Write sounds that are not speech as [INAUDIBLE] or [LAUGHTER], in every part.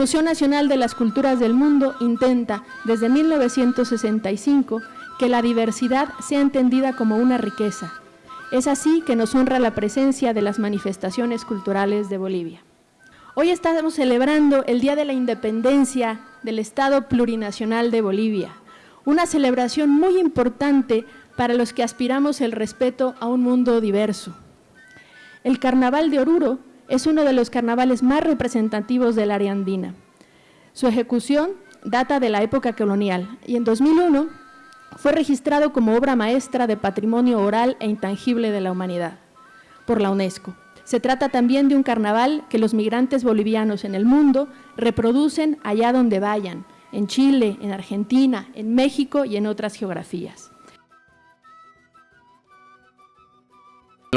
Museo Nacional de las Culturas del Mundo intenta, desde 1965, que la diversidad sea entendida como una riqueza. Es así que nos honra la presencia de las manifestaciones culturales de Bolivia. Hoy estamos celebrando el Día de la Independencia del Estado Plurinacional de Bolivia, una celebración muy importante para los que aspiramos el respeto a un mundo diverso. El Carnaval de Oruro es uno de los carnavales más representativos del área andina. Su ejecución data de la época colonial y en 2001 fue registrado como obra maestra de patrimonio oral e intangible de la humanidad por la UNESCO. Se trata también de un carnaval que los migrantes bolivianos en el mundo reproducen allá donde vayan, en Chile, en Argentina, en México y en otras geografías.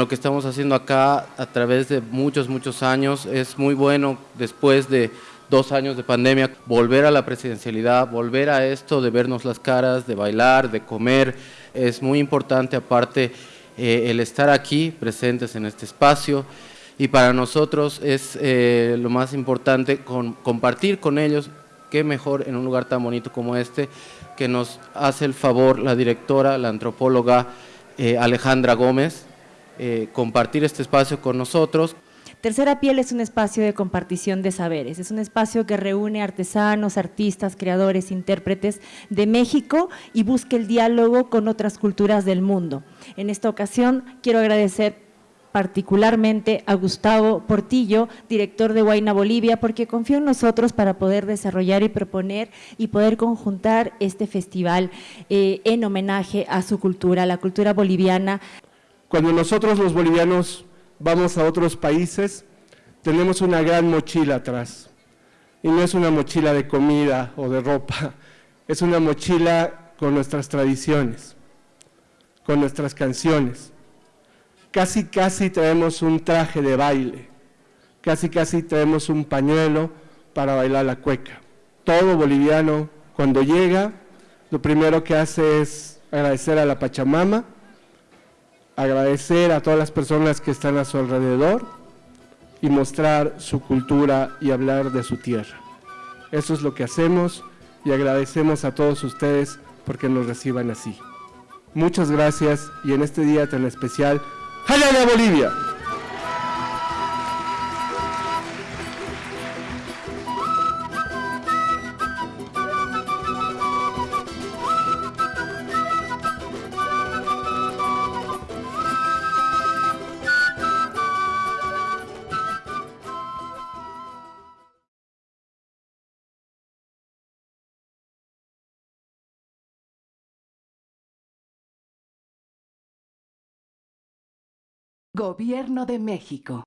Lo que estamos haciendo acá a través de muchos, muchos años. Es muy bueno después de dos años de pandemia, volver a la presidencialidad, volver a esto de vernos las caras, de bailar, de comer, es muy importante aparte eh, el estar aquí presentes en este espacio. Y para nosotros es eh, lo más importante compartir con ellos, qué mejor en un lugar tan bonito como este, que nos hace el favor la directora, la antropóloga eh, Alejandra Gómez, eh, compartir este espacio con nosotros. Tercera Piel es un espacio de compartición de saberes, es un espacio que reúne artesanos, artistas, creadores, intérpretes de México y busca el diálogo con otras culturas del mundo. En esta ocasión quiero agradecer particularmente a Gustavo Portillo, director de Huayna Bolivia, porque confió en nosotros para poder desarrollar y proponer y poder conjuntar este festival eh, en homenaje a su cultura, la cultura boliviana. Cuando nosotros los bolivianos vamos a otros países, tenemos una gran mochila atrás. Y no es una mochila de comida o de ropa, [LAUGHS] es una mochila con nuestras tradiciones, con nuestras canciones. Casi, casi traemos un traje de baile, casi, casi traemos un pañuelo para bailar la cueca. Todo boliviano, cuando llega, lo primero que hace es agradecer a la Pachamama, agradecer a todas las personas que están a su alrededor y mostrar su cultura y hablar de su tierra. Eso es lo que hacemos y agradecemos a todos ustedes porque nos reciban así. Muchas gracias y en este día tan especial, ¡Jalala Bolivia! Gobierno de México